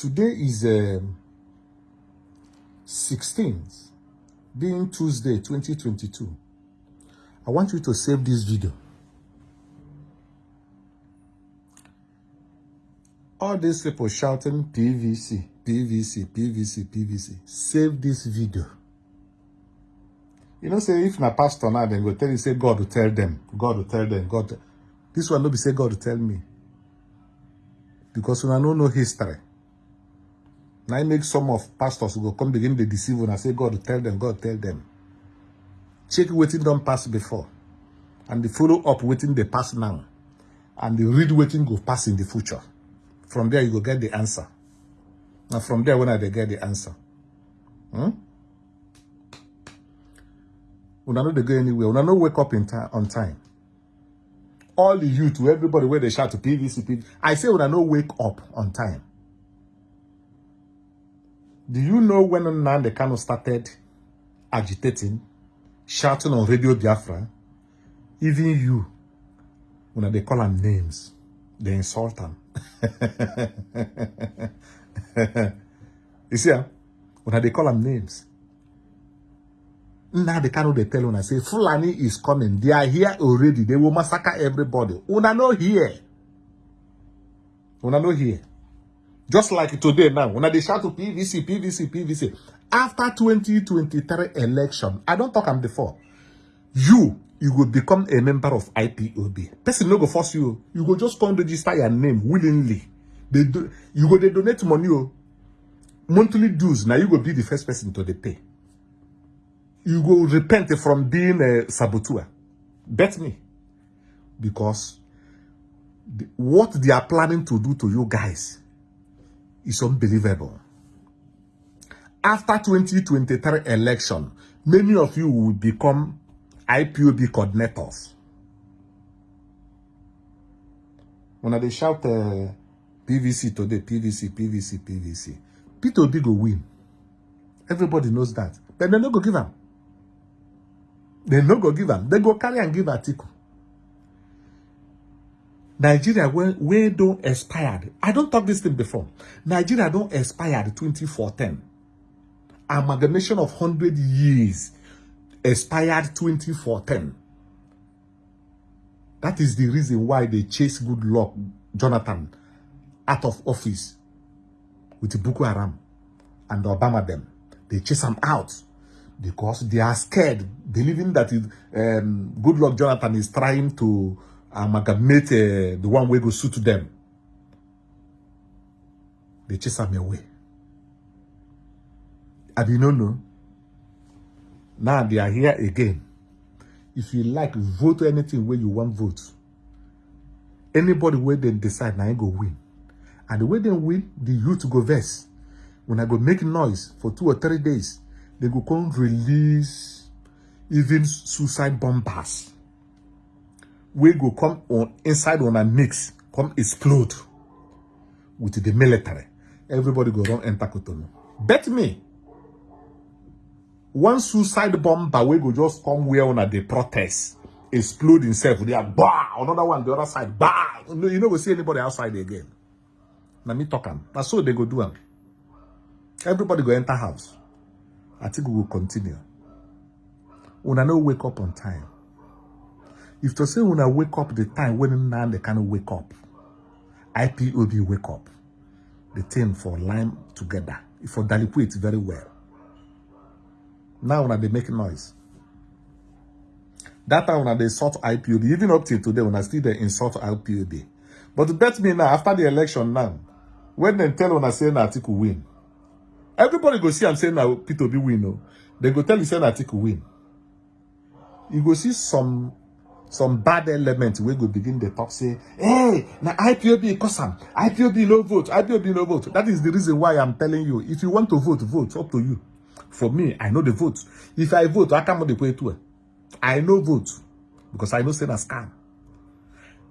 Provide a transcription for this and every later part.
Today is um, 16th, being Tuesday, 2022. I want you to save this video. All these people shouting PVC, PVC, PVC, PVC. Save this video. You know, say if na pastor now, then go tell you, say God will tell them. God will tell them. God. This one no be say God will tell me. Because when I don't know history. Now I make some of pastors who go come begin to deceive and I say God tell them, God tell them. Check waiting don't pass before. And the follow up waiting they pass now. And the read waiting go pass in the future. From there, you go get the answer. Now, from there, when I get the answer. Hmm? Una know they go anywhere. when Una no wake up in time on time. All the youth, everybody where they shout to PVC. I say una no wake up on time. Do you know when Nnamdi Kanu started agitating, shouting on Radio Biafra? Even you, when they call them names, they insult them. you see, ah, when they call them names, now they cannot they tell una say Fulani is coming. They are here already. They will massacre everybody. Una no here. Una no here. Just like today now, when they shout to PVC, PVC, PVC. After 2023 election, I don't talk am before. You, you will become a member of IPOB. Person no go force you. You go just come register your name willingly. They do, you go they donate money. Oh. Monthly dues. Now you go be the first person to the pay. You go repent from being a saboteur. Bet me. Because the, what they are planning to do to you guys is unbelievable. After 2023 election, many of you will become IPOB coordinators. When they shout uh, PVC today, PVC, PVC, PVC, Peter Obi go win. Everybody knows that. But they no go give them. They no go give them. They go carry and give Atiku. Nigeria where, where don't expired. I don't talk this thing before. Nigeria don't expired 2014. Amalgamation of 100 years expired 2014. That is the reason why they chase Goodluck Jonathan out of office with Boko Haram and Obama them. They chase him out because they are scared, believing that it, um, Goodluck Jonathan is trying to amalgamate uh, the one way go suit them. They chase him away. I did not know. Now they are here again. If you like, vote anything where you want vote. Anybody where they decide, now go win. And the way they win, the youth go verse. When I go make noise for two or three days, they go come release even suicide bombers. We go come on inside on a mix, come explode with the military. Everybody go run enter Cotonou. Bet me. One suicide bomber we go just come where on a the protest, explode himself. They are bah, another one the other side, bah. You know we see anybody outside again. Now me talk am. That's so they go do them. Everybody go enter house. I think we will continue. Una no wake up on time. If to say una wake up the time when now they cannot wake up, IPOB wake up. The thing for line together. For deliquate very well. Now when they make noise. That time when they insult IPOB, even up till today, when I still they insult IPOB. But bet me now, after the election now, when they tell when I say an article win, everybody go see I'm saying now P2B win. No? They go tell you say article win. You go see some some bad elements we go begin the talk say, hey, now IPOB cause am, IPOB no vote, IPOB no vote. That is the reason why I'm telling you. If you want to vote, vote. Up to you. For me, I know the vote. If I vote, I come on the way to it. I know vote because I know say a scam.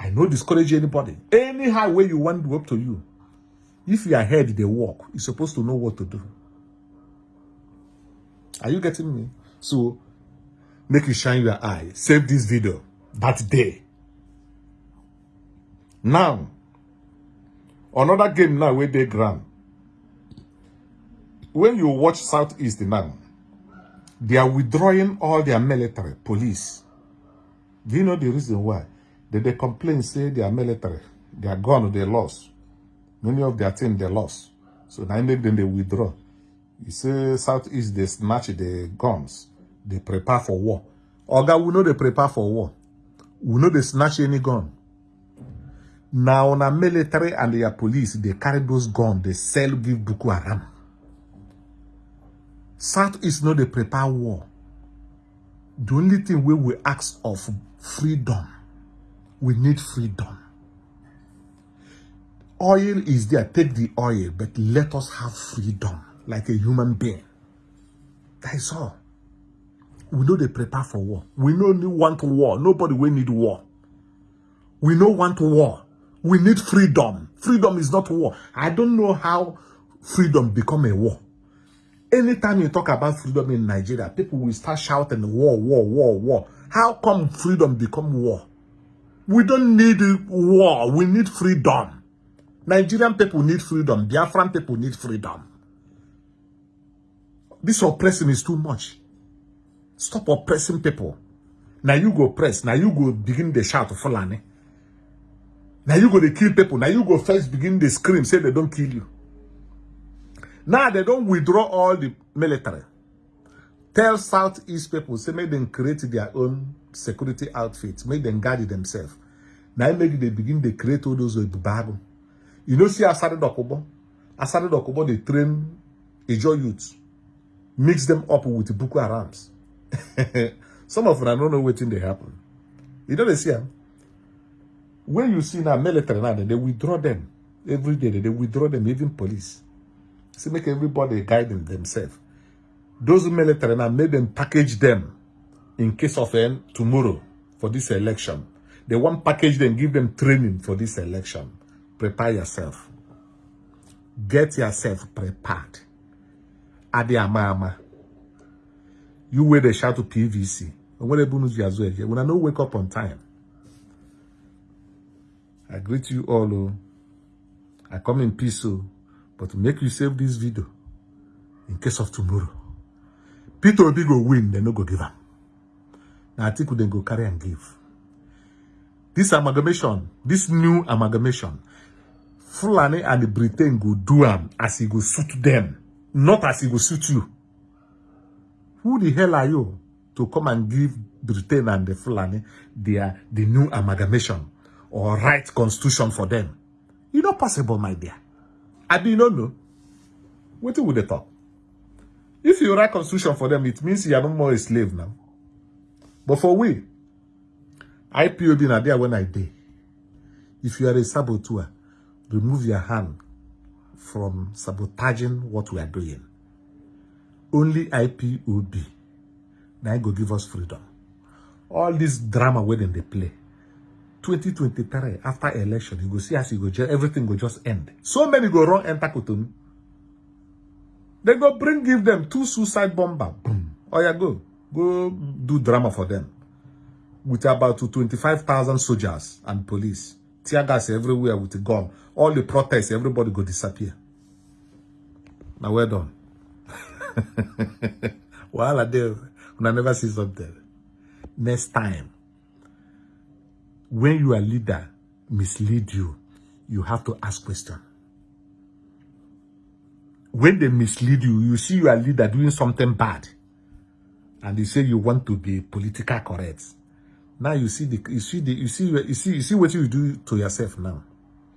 I know discourage anybody. Anyhow way you want to up to you. If you are head they walk, you're supposed to know what to do. Are you getting me? So make you shine your eye. Save this video that day. Now, another game now where they grand. when you watch Southeast now, they are withdrawing all their military, police. Do you know the reason why? They, they complain, say they are military. They are gone, they lost. Many of their team, they lost. So now then they withdraw. You say Southeast, they snatch the guns. They prepare for war. Oga, we know they prepare for war. We know they snatch any gun. Now, on a military and their police, they carry those guns, they sell, give Boko Haram. Southeast know they prepare war. The only thing we will ask of freedom. We need freedom. Oil is there, take the oil, but let us have freedom like a human being. That is all. We know they prepare for war. We know only want war. Nobody will need war. We know want war. We need freedom. Freedom is not war. I don't know how freedom become a war. Anytime you talk about freedom in Nigeria, people will start shouting war, war, war, war. How come freedom become war? We don't need war. We need freedom. Nigerian people need freedom. Biafran people need freedom. This oppression is too much. Stop oppressing people. Now you go press. Now you go begin the shout of Fulani. Now you go to kill people. Now you go first begin the scream, say they don't kill you. Now they don't withdraw all the military. Tell Southeast people, say make them create their own security outfits. Make them guard themselves. Now make they begin to create all those bago. You know, see Asari Dokubo? Asari Dokubo, they train Ijo youths. Mix them up with Boko Harams. Some of them I don't know what thing they happen. You know they see them? When you see now military now, they withdraw them. Every day they withdraw them, even police. See, make everybody guide them themselves. Those military now made them package them in case of end tomorrow for this election. They want package them, give them training for this election. Prepare yourself. Get yourself prepared. Adi ama You wear the to PVC. They bonus you as well, when I know wake up on time. I greet you all. Oh. I come in peace. Oh. But make you save this video in case of tomorrow. Peter Obi go win, they no go give am. Now I think we then go carry and give. This amalgamation, this new amalgamation, Fulani and the Britain go do am as he go suit them, not as he go suit you. Who the hell are you to come and give Britain and the Fulani their the new amalgamation or right constitution for them? It's not possible, my dear. I do not know. What would they talk? If you write constitution for them, it means you are no more a slave now. But for we, IPOB na there when I did. If you are a saboteur, remove your hand from sabotaging what we are doing. Only IPOB now go give us freedom. All this drama where they play. 2023, after election, you go see as you go everything will just end. So many go wrong enter Cotonou. They go bring, give them two suicide bomber. Boom. Oh yeah, go. Go do drama for them. With about 25,000 soldiers and police. Tear gas everywhere with a gun. All the protests, everybody go disappear. Now we're done. I do, when I never see something. Next time, when your leader mislead you, you have to ask question. When they mislead you, you see your leader doing something bad, and you say you want to be political correct. Now you see the you see the you see you see you see what you do to yourself now.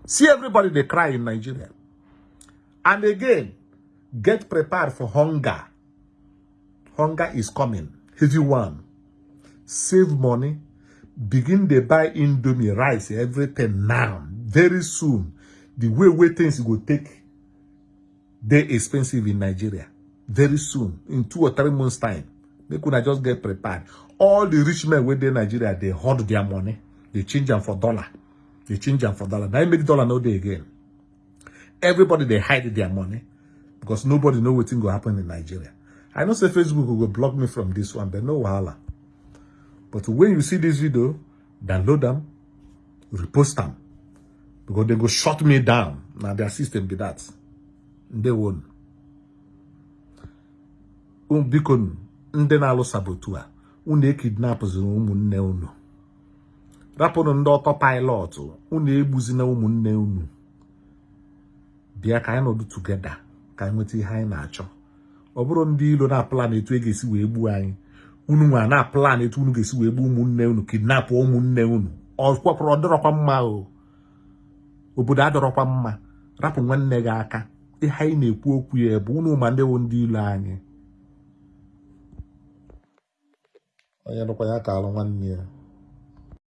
See everybody they cry in Nigeria. And again, get prepared for hunger. Hunger is coming. Heavy one. Save money begin to buy indomie rice everything now very soon. The way wey things will take dey expensive in nigeria. Very soon in two or three months time make una just get prepared. All the rich men dey nigeria dey hoard their money. They change them for dollar. They change them for dollar. Im make dollar no dey again? Everybody they hide their money because nobody know wetin will happen in nigeria i know say facebook go block me from this one but no wahala But when you see this video, download them, repost them. Because they go shut me down. Now their system be that. They won't. biko ndị na-alụ sabotu a unu ekidnapụzina ụmụnne unu rapụrụ ndị ọtọ paịlọtụ unu egbuzina ụmụnne unu bịa ka nweta ihe anyị na-achọ. Ọ bụrụ ndị ilo na-aplan etu e ga-esi wee gbuo anyị unu nwa na-aplan etu unu ga-esi wee gbuo ụmụnne unu kidnapụ ụmụnne unu. Ọ kwapụrụ ọ dịrọkwa mma o. Obodo adọrọkwa mma. Rapụ nwanne gị aka. Ihe anyị na-ekwu okwu ya bụ unu ma ndị wụ ndị ilo anyị. Onye nụkwa ya ka alụ nwanne ya.